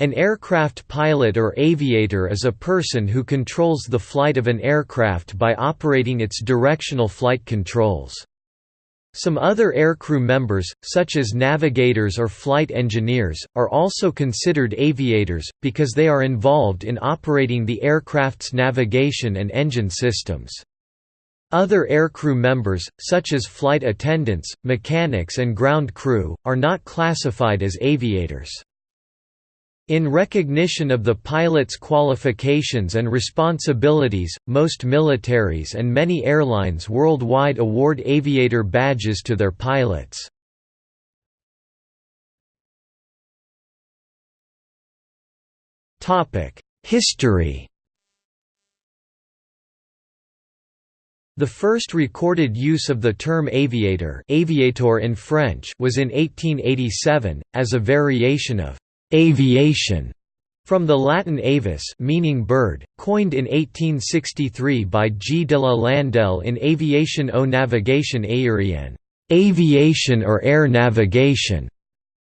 An aircraft pilot or aviator is a person who controls the flight of an aircraft by operating its directional flight controls. Some other aircrew members, such as navigators or flight engineers, are also considered aviators, because they are involved in operating the aircraft's navigation and engine systems. Other aircrew members, such as flight attendants, mechanics and ground crew, are not classified as aviators. In recognition of the pilot's qualifications and responsibilities, most militaries and many airlines worldwide award aviator badges to their pilots. History The first recorded use of the term aviator aviator in French was in 1887, as a variation of Aviation from the Latin avis meaning bird, coined in 1863 by G. de la Landelle in Aviation o navigation aérienne aviation or air navigation".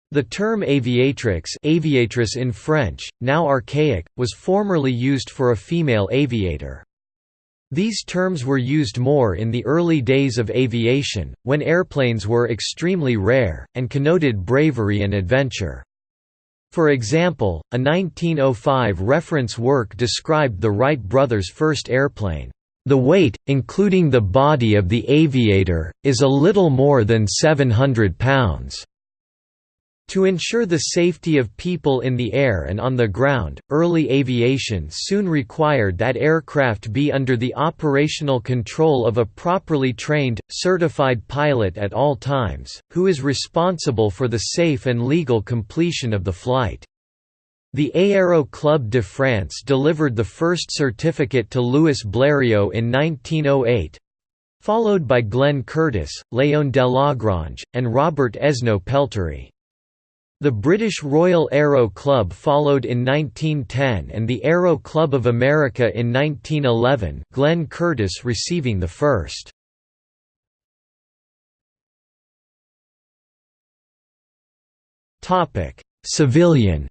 The term aviatrix aviatrice in French, now archaic, was formerly used for a female aviator. These terms were used more in the early days of aviation, when airplanes were extremely rare, and connoted bravery and adventure. For example, a 1905 reference work described the Wright brothers' first airplane. The weight, including the body of the aviator, is a little more than 700 pounds. To ensure the safety of people in the air and on the ground, early aviation soon required that aircraft be under the operational control of a properly trained, certified pilot at all times, who is responsible for the safe and legal completion of the flight. The Aéro Club de France delivered the first certificate to Louis Blériot in 1908 followed by Glenn Curtiss, Léon Delagrange, and Robert Esnault Pelterie. The British Royal Aero Club followed in 1910 and the Aero Club of America in 1911 Glenn Curtiss receiving the first. Civilian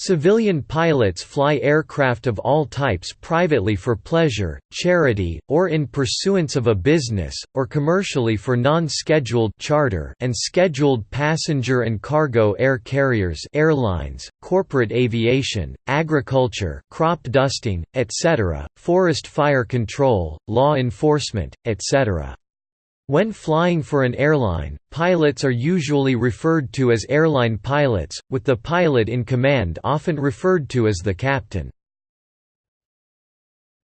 Civilian pilots fly aircraft of all types privately for pleasure, charity, or in pursuance of a business, or commercially for non-scheduled charter and scheduled passenger and cargo air carriers airlines, corporate aviation, agriculture crop dusting, etc., forest fire control, law enforcement, etc. When flying for an airline, pilots are usually referred to as airline pilots, with the pilot in command often referred to as the captain.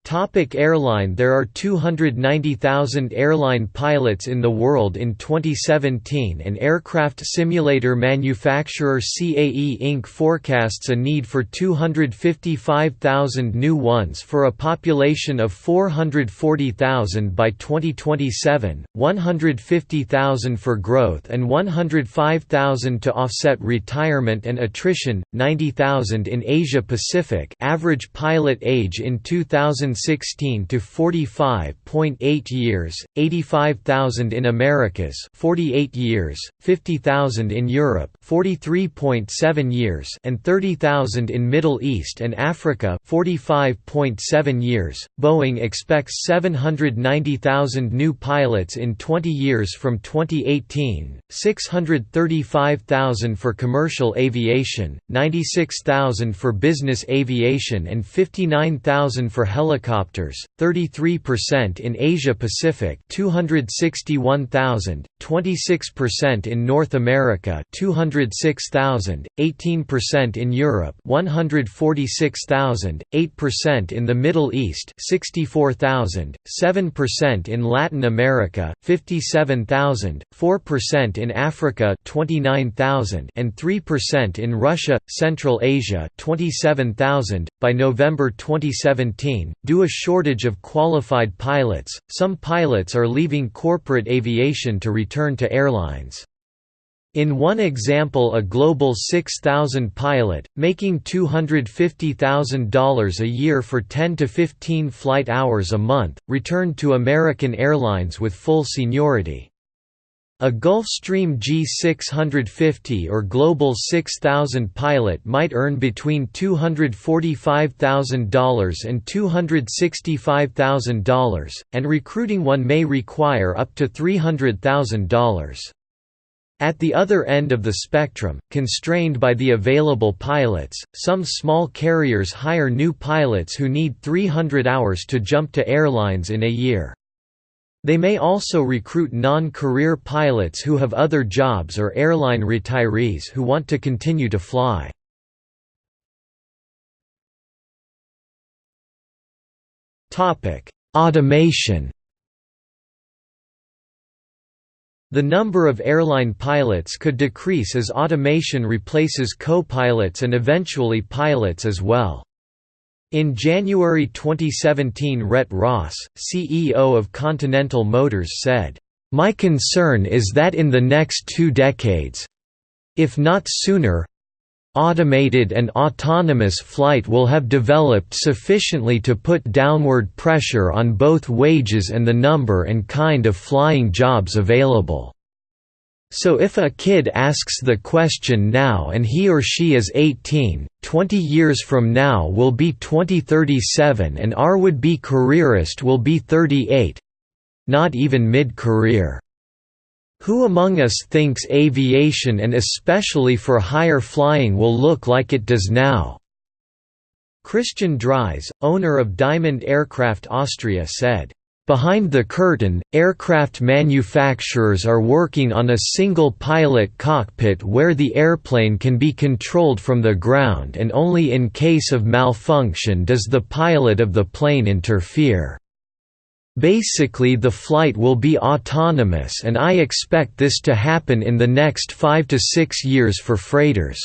Topic airline There are 290,000 airline pilots in the world in 2017 and aircraft simulator manufacturer CAE Inc. forecasts a need for 255,000 new ones for a population of 440,000 by 2027, 150,000 for growth and 105,000 to offset retirement and attrition, 90,000 in Asia Pacific average pilot age in 2000 2016 to 45.8 years, 85,000 in Americas, 48 years, 50,000 in Europe, 43.7 years, and 30,000 in Middle East and Africa, 45.7 years. Boeing expects 790,000 new pilots in 20 years from 2018, 635,000 for commercial aviation, 96,000 for business aviation and 59,000 for helicopter helicopters, 33% in Asia Pacific 261,000, 26% in North America 206,000, 18% in Europe 146,000, 8% in the Middle East 64,000, 7% in Latin America 57,000, 4% in Africa 29,000 and 3% in Russia, Central Asia 27,000. By November 2017, due a shortage of qualified pilots, some pilots are leaving corporate aviation to return to airlines. In one example a Global 6000 pilot, making $250,000 a year for 10 to 15 flight hours a month, returned to American Airlines with full seniority. A Gulfstream G650 or Global 6000 pilot might earn between $245,000 and $265,000, and recruiting one may require up to $300,000. At the other end of the spectrum, constrained by the available pilots, some small carriers hire new pilots who need 300 hours to jump to airlines in a year. They may also recruit non-career pilots who have other jobs or airline retirees who want to continue to fly. Automation The number of airline pilots could decrease as automation replaces co-pilots and eventually pilots as well. In January 2017 Rhett Ross, CEO of Continental Motors said, "...my concern is that in the next two decades—if not sooner, automated and autonomous flight will have developed sufficiently to put downward pressure on both wages and the number and kind of flying jobs available." So if a kid asks the question now and he or she is 18, 20 years from now will be 2037 and our would-be careerist will be 38—not even mid-career. Who among us thinks aviation and especially for higher flying will look like it does now? Christian Dries, owner of Diamond Aircraft Austria said, Behind the curtain, aircraft manufacturers are working on a single pilot cockpit where the airplane can be controlled from the ground and only in case of malfunction does the pilot of the plane interfere. Basically the flight will be autonomous and I expect this to happen in the next 5 to 6 years for freighters.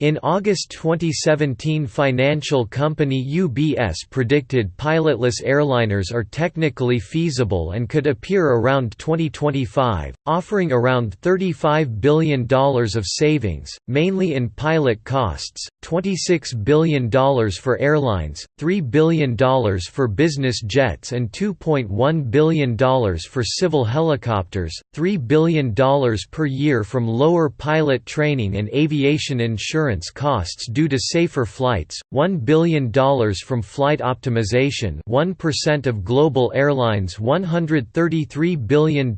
In August 2017 financial company UBS predicted pilotless airliners are technically feasible and could appear around 2025, offering around $35 billion of savings, mainly in pilot costs, $26 billion for airlines, $3 billion for business jets and $2.1 billion for civil helicopters, $3 billion per year from lower pilot training and aviation insurance insurance costs due to safer flights, $1 billion from flight optimization 1% of global airlines' $133 billion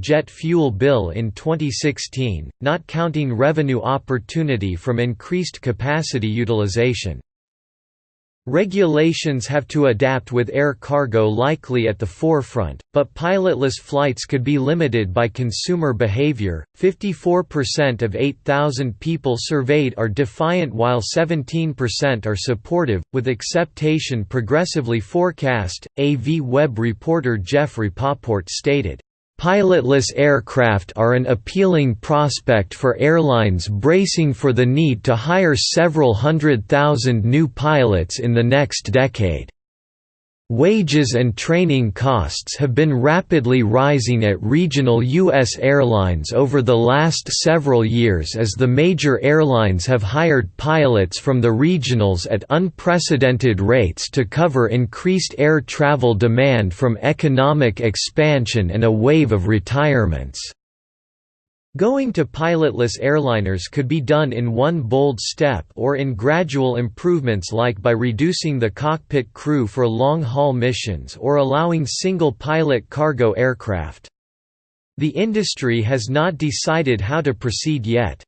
jet fuel bill in 2016, not counting revenue opportunity from increased capacity utilization. Regulations have to adapt with air cargo likely at the forefront, but pilotless flights could be limited by consumer behavior. 54% of 8,000 people surveyed are defiant while 17% are supportive, with acceptation progressively forecast. AVweb reporter Jeffrey Poport stated, Pilotless aircraft are an appealing prospect for airlines bracing for the need to hire several hundred thousand new pilots in the next decade. Wages and training costs have been rapidly rising at regional U.S. airlines over the last several years as the major airlines have hired pilots from the regionals at unprecedented rates to cover increased air travel demand from economic expansion and a wave of retirements. Going to pilotless airliners could be done in one bold step or in gradual improvements like by reducing the cockpit crew for long-haul missions or allowing single-pilot cargo aircraft. The industry has not decided how to proceed yet.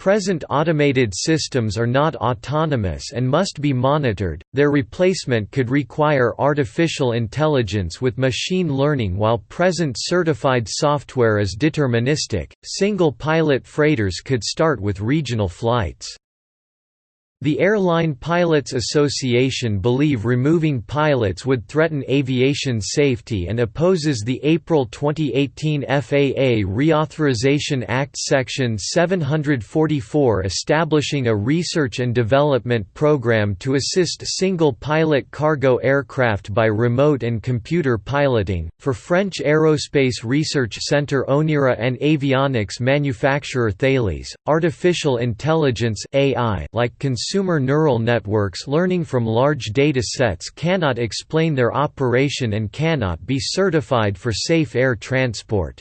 Present automated systems are not autonomous and must be monitored, their replacement could require artificial intelligence with machine learning while present certified software is deterministic. Single pilot freighters could start with regional flights. The Airline Pilots Association believe removing pilots would threaten aviation safety and opposes the April 2018 FAA Reauthorization Act Section 744 establishing a research and development program to assist single-pilot cargo aircraft by remote and computer piloting. For French aerospace research center ONERA and avionics manufacturer Thales, artificial intelligence AI like consumer neural networks learning from large data sets cannot explain their operation and cannot be certified for safe air transport.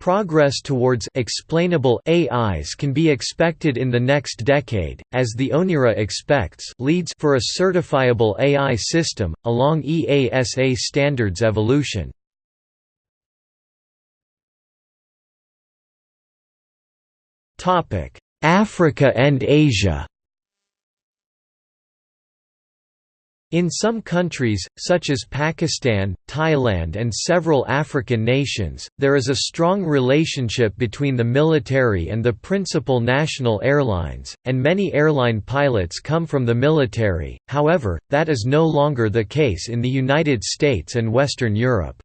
Progress towards explainable AIs can be expected in the next decade, as the ONERA expects leads for a certifiable AI system, along EASA standards evolution. Africa and Asia In some countries, such as Pakistan, Thailand and several African nations, there is a strong relationship between the military and the principal national airlines, and many airline pilots come from the military, however, that is no longer the case in the United States and Western Europe.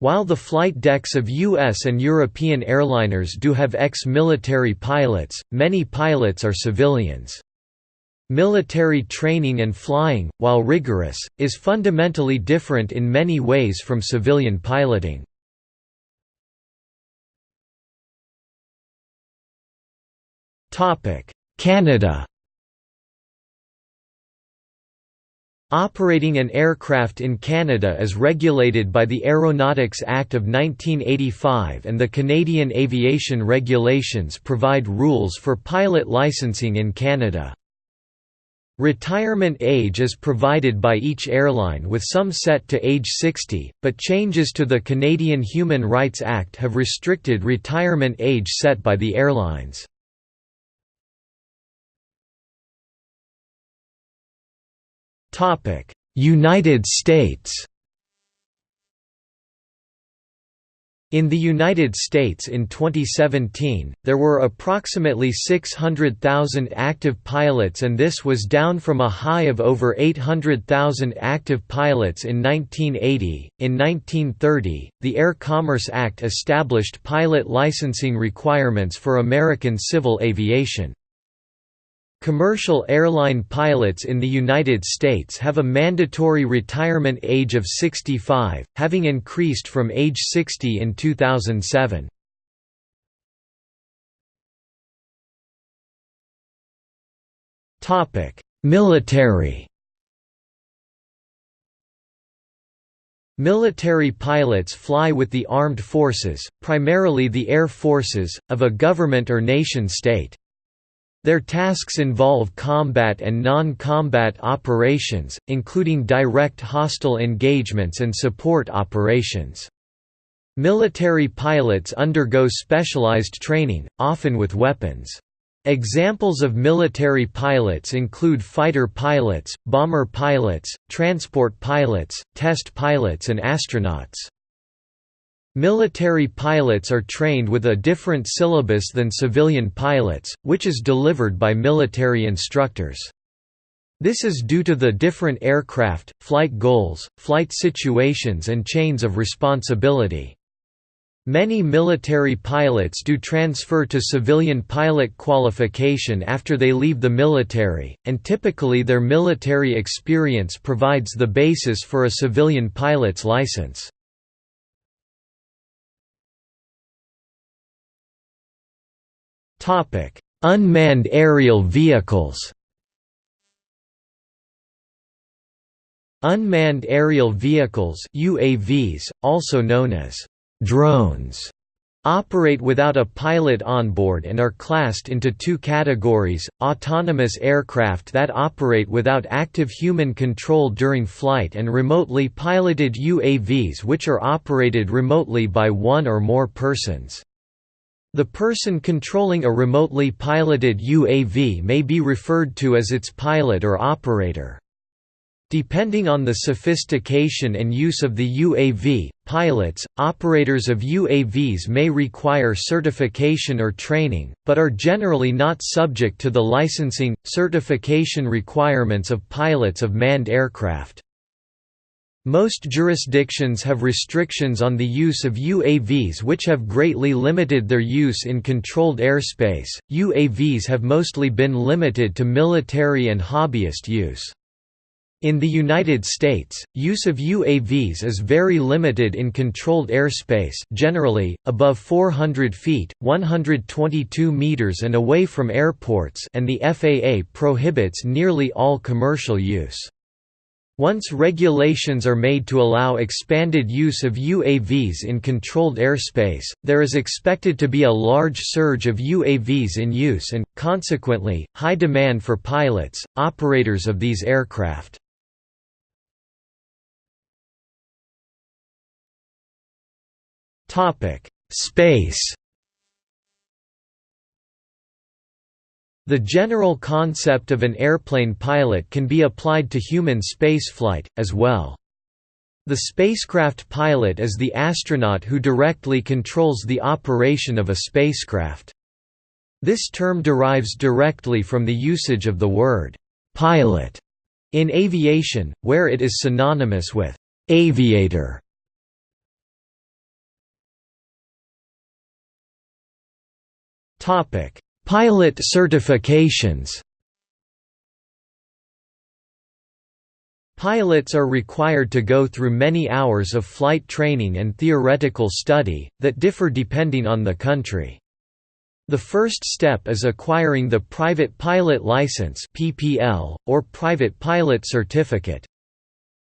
While the flight decks of U.S. and European airliners do have ex-military pilots, many pilots are civilians. Military training and flying, while rigorous, is fundamentally different in many ways from civilian piloting. Canada Operating an aircraft in Canada is regulated by the Aeronautics Act of 1985 and the Canadian Aviation Regulations provide rules for pilot licensing in Canada. Retirement age is provided by each airline with some set to age 60, but changes to the Canadian Human Rights Act have restricted retirement age set by the airlines. United States In the United States in 2017, there were approximately 600,000 active pilots and this was down from a high of over 800,000 active pilots in 1980. In 1930, the Air Commerce Act established pilot licensing requirements for American civil aviation. Commercial airline pilots in the United States have a mandatory retirement age of 65, having increased from age 60 in 2007. Military Military pilots fly with the armed forces, primarily the air forces, of a government or nation-state. Their tasks involve combat and non-combat operations, including direct hostile engagements and support operations. Military pilots undergo specialized training, often with weapons. Examples of military pilots include fighter pilots, bomber pilots, transport pilots, test pilots and astronauts. Military pilots are trained with a different syllabus than civilian pilots, which is delivered by military instructors. This is due to the different aircraft, flight goals, flight situations and chains of responsibility. Many military pilots do transfer to civilian pilot qualification after they leave the military, and typically their military experience provides the basis for a civilian pilot's license. Topic: Unmanned aerial vehicles. Unmanned aerial vehicles UAVs, also known as drones, operate without a pilot on board and are classed into two categories, autonomous aircraft that operate without active human control during flight and remotely piloted UAVs which are operated remotely by one or more persons. The person controlling a remotely piloted UAV may be referred to as its pilot or operator. Depending on the sophistication and use of the UAV, pilots, operators of UAVs may require certification or training, but are generally not subject to the licensing, certification requirements of pilots of manned aircraft. Most jurisdictions have restrictions on the use of UAVs which have greatly limited their use in controlled airspace. UAVs have mostly been limited to military and hobbyist use. In the United States, use of UAVs is very limited in controlled airspace generally, above 400 feet 122 meters and away from airports and the FAA prohibits nearly all commercial use. Once regulations are made to allow expanded use of UAVs in controlled airspace, there is expected to be a large surge of UAVs in use and, consequently, high demand for pilots, operators of these aircraft. Space The general concept of an airplane pilot can be applied to human spaceflight, as well. The spacecraft pilot is the astronaut who directly controls the operation of a spacecraft. This term derives directly from the usage of the word «pilot» in aviation, where it is synonymous with «aviator». Topic Pilot certifications Pilots are required to go through many hours of flight training and theoretical study, that differ depending on the country. The first step is acquiring the Private Pilot License or Private Pilot Certificate.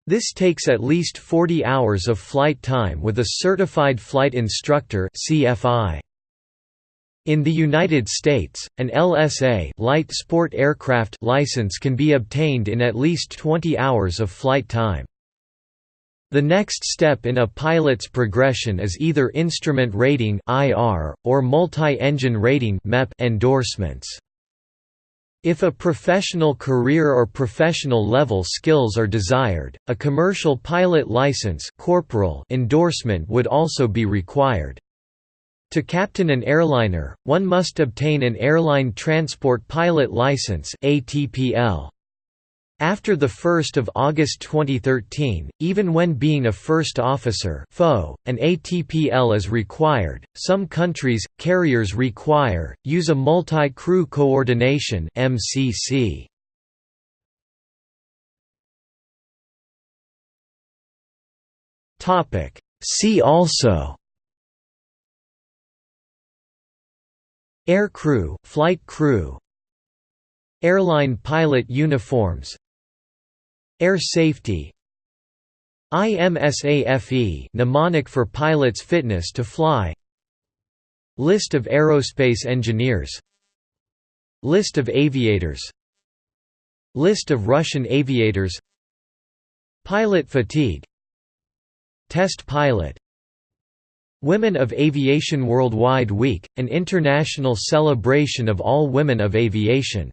This takes at least 40 hours of flight time with a Certified Flight Instructor (CFI). In the United States, an LSA light sport aircraft license can be obtained in at least 20 hours of flight time. The next step in a pilot's progression is either instrument rating (IR) or multi-engine rating (MEP) endorsements. If a professional career or professional level skills are desired, a commercial pilot license corporal endorsement would also be required. To captain an airliner, one must obtain an Airline Transport Pilot License ATPL. After 1 August 2013, even when being a first officer FO, an ATPL is required. Some countries, carriers require, use a multi-crew coordination MCC. See also Air crew, flight crew Airline pilot uniforms Air safety IMSAFE mnemonic for pilots' fitness to fly List of aerospace engineers List of aviators List of Russian aviators Pilot fatigue Test pilot Women of Aviation Worldwide Week, an international celebration of all women of aviation